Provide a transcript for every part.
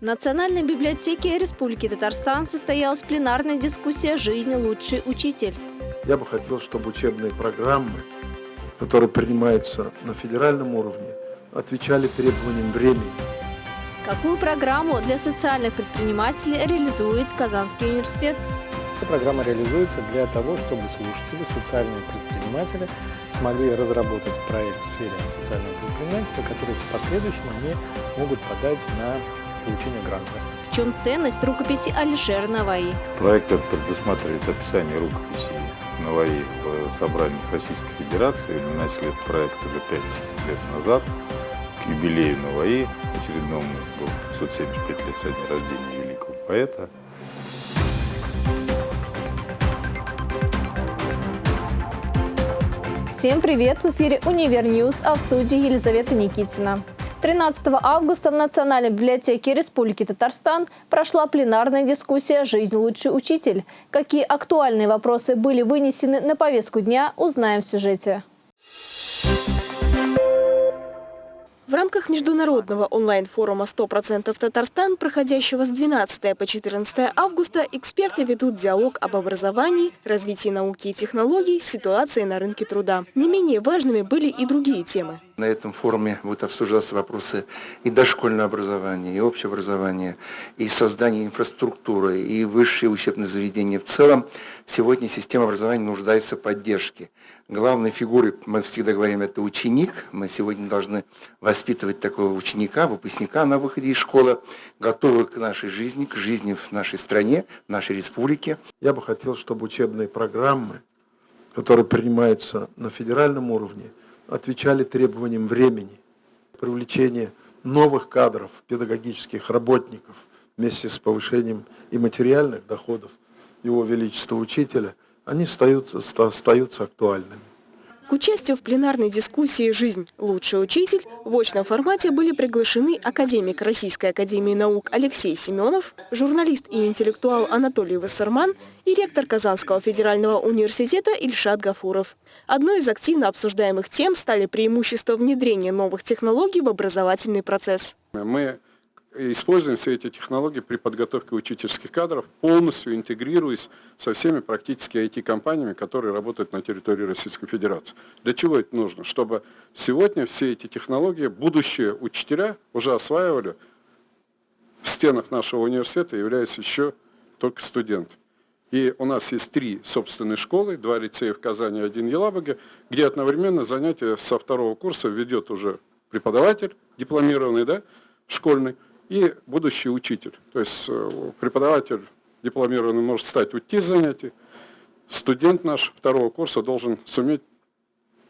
В Национальной библиотеке Республики Татарстан состоялась пленарная дискуссия «Жизнь. Лучший учитель». Я бы хотел, чтобы учебные программы, которые принимаются на федеральном уровне, отвечали требованиям времени. Какую программу для социальных предпринимателей реализует Казанский университет? Эта программа реализуется для того, чтобы слушатели, социальные предприниматели смогли разработать проект в сфере социального предпринимательства, который в последующем они могут подать на получения гранта. В чем ценность рукописи Алишера Наваи? Проект этот предусматривает описание рукописи Наваи в собраниях Российской Федерации. Мы начали этот проект уже пять лет назад. К юбилею Наваи, очередному, был 575 лет со дня рождения великого поэта. Всем привет! В эфире «Универ а в студии Елизавета Никитина. 13 августа в Национальной библиотеке Республики Татарстан прошла пленарная дискуссия «Жизнь. Лучший учитель». Какие актуальные вопросы были вынесены на повестку дня, узнаем в сюжете. В рамках международного онлайн-форума «100% Татарстан», проходящего с 12 по 14 августа, эксперты ведут диалог об образовании, развитии науки и технологий, ситуации на рынке труда. Не менее важными были и другие темы. На этом форуме будут обсуждаться вопросы и дошкольного образования, и общего образования, и создания инфраструктуры, и высшие учебные заведения. В целом, сегодня система образования нуждается в поддержке. Главной фигурой, мы всегда говорим, это ученик. Мы сегодня должны воспитывать такого ученика, выпускника на выходе из школы, готового к нашей жизни, к жизни в нашей стране, в нашей республике. Я бы хотел, чтобы учебные программы, которые принимаются на федеральном уровне, отвечали требованиям времени, привлечение новых кадров, педагогических работников вместе с повышением и материальных доходов Его Величества Учителя, они остаются, остаются актуальными. К участию в пленарной дискуссии «Жизнь. Лучший учитель» в очном формате были приглашены академик Российской академии наук Алексей Семенов, журналист и интеллектуал Анатолий Вассерман и ректор Казанского федерального университета Ильшат Гафуров. Одной из активно обсуждаемых тем стали преимущества внедрения новых технологий в образовательный процесс. Мы используем все эти технологии при подготовке учительских кадров, полностью интегрируясь со всеми практически IT-компаниями, которые работают на территории Российской Федерации. Для чего это нужно? Чтобы сегодня все эти технологии будущие учителя уже осваивали в стенах нашего университета, являясь еще только студентами. И у нас есть три собственные школы, два лицея в Казани, один в Елабуге, где одновременно занятия со второго курса ведет уже преподаватель, дипломированный, да, школьный, и будущий учитель. То есть э, преподаватель дипломированный может стать уйти с занятий, студент наш второго курса должен суметь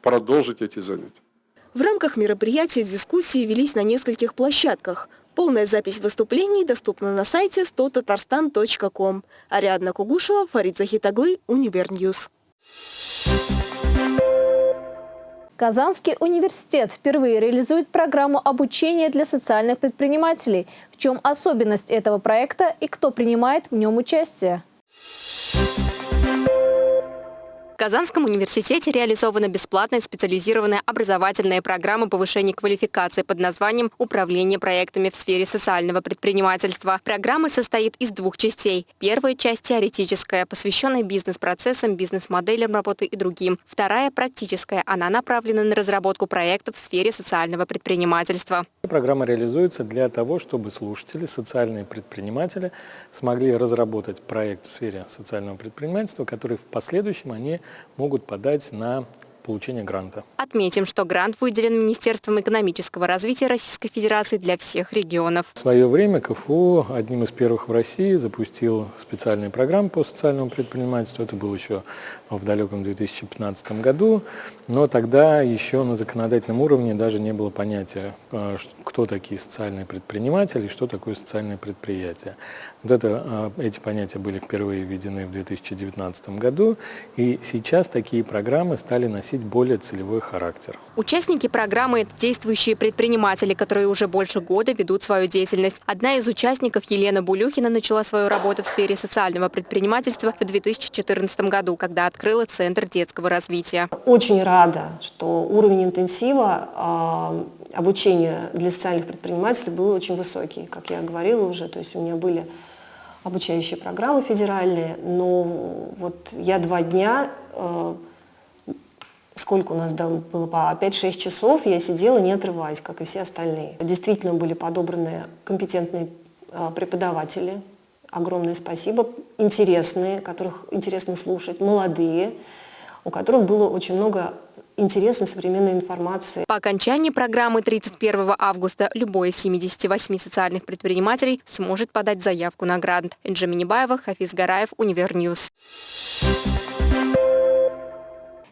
продолжить эти занятия. В рамках мероприятия дискуссии велись на нескольких площадках. Полная запись выступлений доступна на сайте 100tatarstan.com. Ариадна Кугушева, Фарид Захитаглы, Univer News. Казанский университет впервые реализует программу обучения для социальных предпринимателей. В чем особенность этого проекта и кто принимает в нем участие? Казанском университете реализована бесплатная специализированная образовательная программа повышения квалификации под названием «Управление проектами в сфере социального предпринимательства». Программа состоит из двух частей. Первая часть теоретическая, посвященная бизнес-процессам, бизнес-моделям работы и другим. Вторая – практическая. Она направлена на разработку проектов в сфере социального предпринимательства. Программа реализуется для того, чтобы слушатели, социальные предприниматели смогли разработать проект в сфере социального предпринимательства, который в последующем они могут подать на получения гранта. Отметим, что грант выделен Министерством экономического развития Российской Федерации для всех регионов. В свое время КФУ одним из первых в России запустил специальные программы по социальному предпринимательству. Это было еще в далеком 2015 году, но тогда еще на законодательном уровне даже не было понятия, э, кто такие социальные предприниматели и что такое социальное предприятие. Вот это, э, эти понятия были впервые введены в 2019 году, и сейчас такие программы стали носить носить более целевой характер. Участники программы – это действующие предприниматели, которые уже больше года ведут свою деятельность. Одна из участников, Елена Булюхина, начала свою работу в сфере социального предпринимательства в 2014 году, когда открыла Центр детского развития. Очень рада, что уровень интенсива обучения для социальных предпринимателей был очень высокий, как я говорила уже. То есть у меня были обучающие программы федеральные, но вот я два дня, э, сколько у нас было, по 5-6 часов, я сидела не отрываясь, как и все остальные. Действительно были подобраны компетентные э, преподаватели, огромное спасибо, интересные, которых интересно слушать, молодые, у которых было очень много интересной современной информации. По окончании программы 31 августа любой из 78 социальных предпринимателей сможет подать заявку на грант. Энджи Минибаева, Хафиз Гараев, Univer News.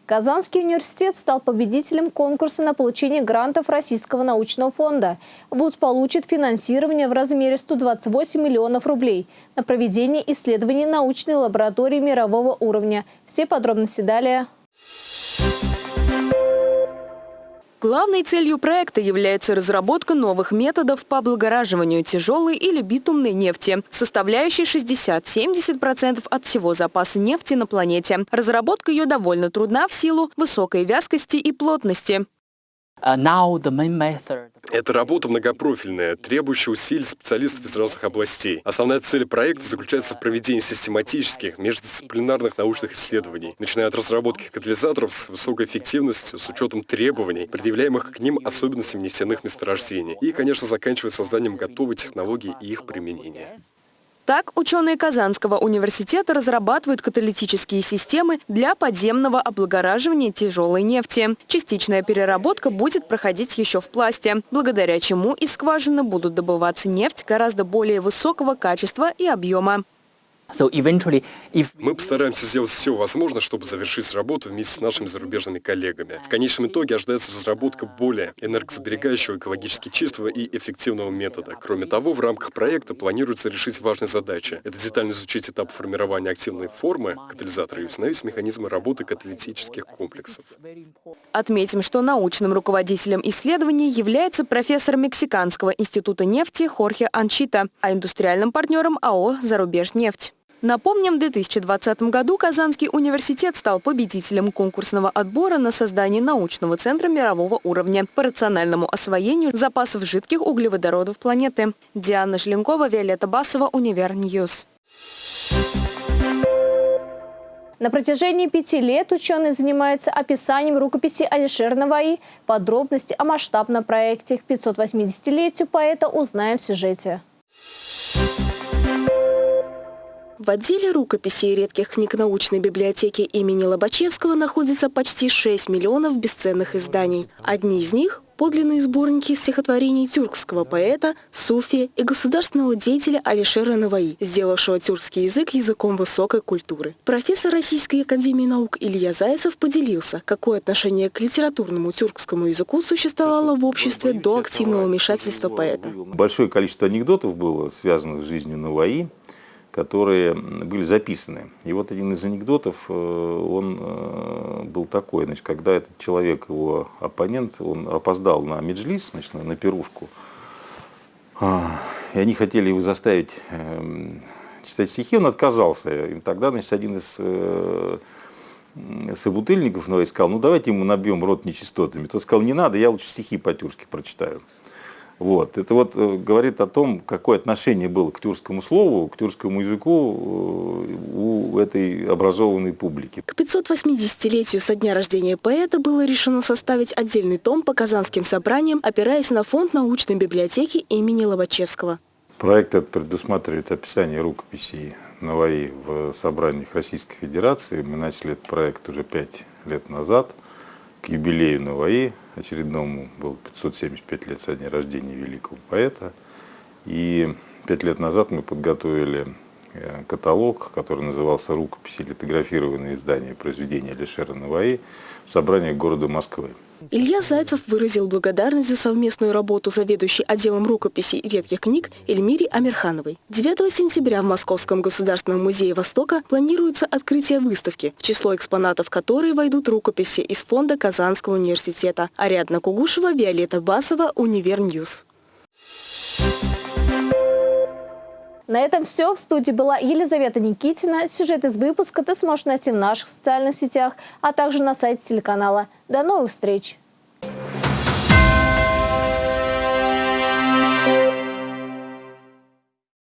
Казанский университет стал победителем конкурса на получение грантов Российского научного фонда. ВУЗ получит финансирование в размере 128 миллионов рублей на проведение исследований научной лаборатории мирового уровня. Все подробности далее. Главной целью проекта является разработка новых методов по облагораживанию тяжелой или битумной нефти, составляющей 60-70% от всего запаса нефти на планете. Разработка ее довольно трудна в силу высокой вязкости и плотности. Uh, Эта работа многопрофильная, требующая усилий специалистов из разных областей. Основная цель проекта заключается в проведении систематических, междисциплинарных научных исследований, начиная от разработки катализаторов с высокой эффективностью, с учетом требований, предъявляемых к ним особенностям нефтяных месторождений, и, конечно, заканчивая созданием готовой технологии и их применения. Так, ученые Казанского университета разрабатывают каталитические системы для подземного облагораживания тяжелой нефти. Частичная переработка будет проходить еще в пласте, благодаря чему из скважины будут добываться нефть гораздо более высокого качества и объема. Мы постараемся сделать все возможное, чтобы завершить работу вместе с нашими зарубежными коллегами. В конечном итоге ожидается разработка более энергосберегающего, экологически чистого и эффективного метода. Кроме того, в рамках проекта планируется решить важные задачи. Это детально изучить этап формирования активной формы катализатора и установить механизмы работы каталитических комплексов. Отметим, что научным руководителем исследований является профессор Мексиканского института нефти Хорхе Анчита, а индустриальным партнером АО «Зарубежнефть». Напомним, в 2020 году Казанский университет стал победителем конкурсного отбора на создание научного центра мирового уровня по рациональному освоению запасов жидких углеводородов планеты. Диана Шленкова, Виолетта Басова, Univer News. На протяжении пяти лет ученые занимаются описанием рукописи Алишер Наваи. Подробности о масштабном проекте к 580-летию поэта узнаем в сюжете. В отделе рукописей редких книг научной библиотеки имени Лобачевского находится почти 6 миллионов бесценных изданий. Одни из них – подлинные сборники стихотворений тюркского поэта, суфия и государственного деятеля Алишера Наваи, сделавшего тюркский язык языком высокой культуры. Профессор Российской академии наук Илья Зайцев поделился, какое отношение к литературному тюркскому языку существовало в обществе до активного вмешательства поэта. Большое количество анекдотов было связанных с жизнью Наваи которые были записаны. И вот один из анекдотов, э, он э, был такой, значит, когда этот человек, его оппонент, он опоздал на меджлис, значит, на пирушку, а, и они хотели его заставить эм, читать стихи, он отказался. И тогда, значит, один из э, собутыльников ну, сказал, ну давайте ему набьем рот нечистотами. Тот сказал, не надо, я лучше стихи по-тюркски прочитаю. Вот. Это вот э, говорит о том, какое отношение было к тюркскому слову, к тюркскому языку э, у этой образованной публики. К 580-летию со дня рождения поэта было решено составить отдельный том по казанским собраниям, опираясь на фонд научной библиотеки имени Лобачевского. Проект этот предусматривает описание рукописей Наваи в собраниях Российской Федерации. Мы начали этот проект уже пять лет назад, к юбилею Наваи очередному был 575 лет со дня рождения великого поэта. И пять лет назад мы подготовили э, каталог, который назывался «Рукописи литографированные издания произведения Алишера Наваи» в собрании города Москвы. Илья Зайцев выразил благодарность за совместную работу заведующей отделом рукописей редких книг Эльмире Амирхановой. 9 сентября в Московском государственном музее Востока планируется открытие выставки, в число экспонатов которой войдут рукописи из фонда Казанского университета. Ариадна Кугушева, Виолетта Басова, Univer News. На этом все. В студии была Елизавета Никитина. Сюжет из выпуска ты сможешь найти в наших социальных сетях, а также на сайте телеканала. До новых встреч!